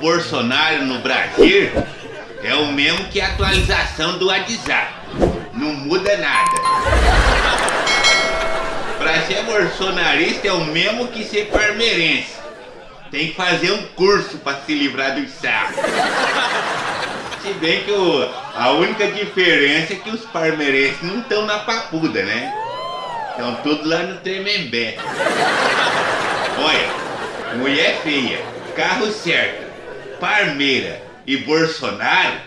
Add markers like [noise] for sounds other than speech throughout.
Bolsonaro no Brasil é o mesmo que a atualização do WhatsApp. Não muda nada. Pra ser bolsonarista é o mesmo que ser parmeirense. Tem que fazer um curso pra se livrar dos sacos. Se bem que o, a única diferença é que os parmeirenses não estão na papuda, né? Estão tudo lá no Tremembé. Olha, mulher feia, carro certo, parmeira e Bolsonaro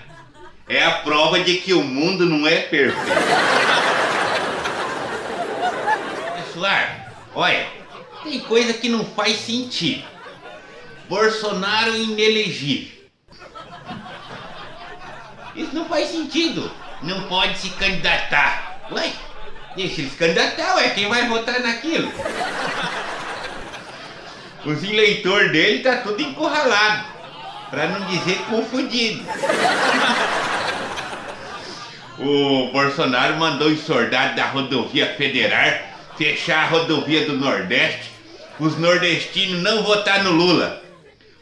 é a prova de que o mundo não é perfeito. Pessoal, olha, tem coisa que não faz sentido. Bolsonaro inelegível. Isso não faz sentido. Não pode se candidatar. Ué, deixa ele se candidatar, ué. Quem vai votar naquilo? Os eleitores dele tá tudo encurralado. Pra não dizer confundido. [laughs] O Bolsonaro mandou os soldados da rodovia federal fechar a rodovia do Nordeste os nordestinos não votar no Lula.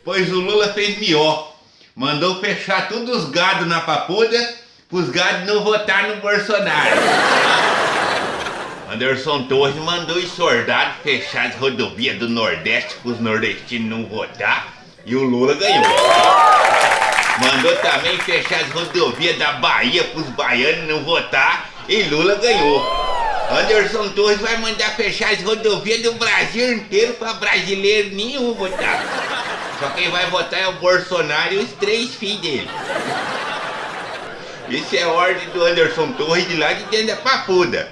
Pois o Lula fez melhor. Mandou fechar todos os gados na papuda pros gados não votar no Bolsonaro. Anderson Torres mandou os soldados fechar as rodovias do Nordeste pros nordestinos não votar e o Lula ganhou. Mandou também fechar as rodovias da Bahia pros baianos não votar e Lula ganhou. Anderson Torres vai mandar fechar as rodovias do Brasil inteiro para brasileiro nenhum votar. Só quem vai votar é o Bolsonaro e os três filhos dele. Isso é ordem do Anderson Torres de lá de dentro da papuda.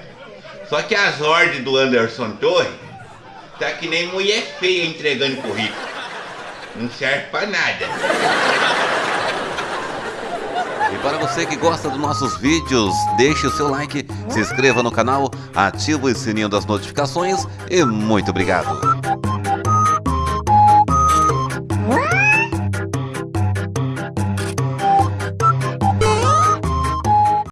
Só que as ordens do Anderson Torres tá que nem mulher feia entregando currículo. Não serve pra nada. E para você que gosta dos nossos vídeos, deixe o seu like, se inscreva no canal, ative o sininho das notificações e muito obrigado.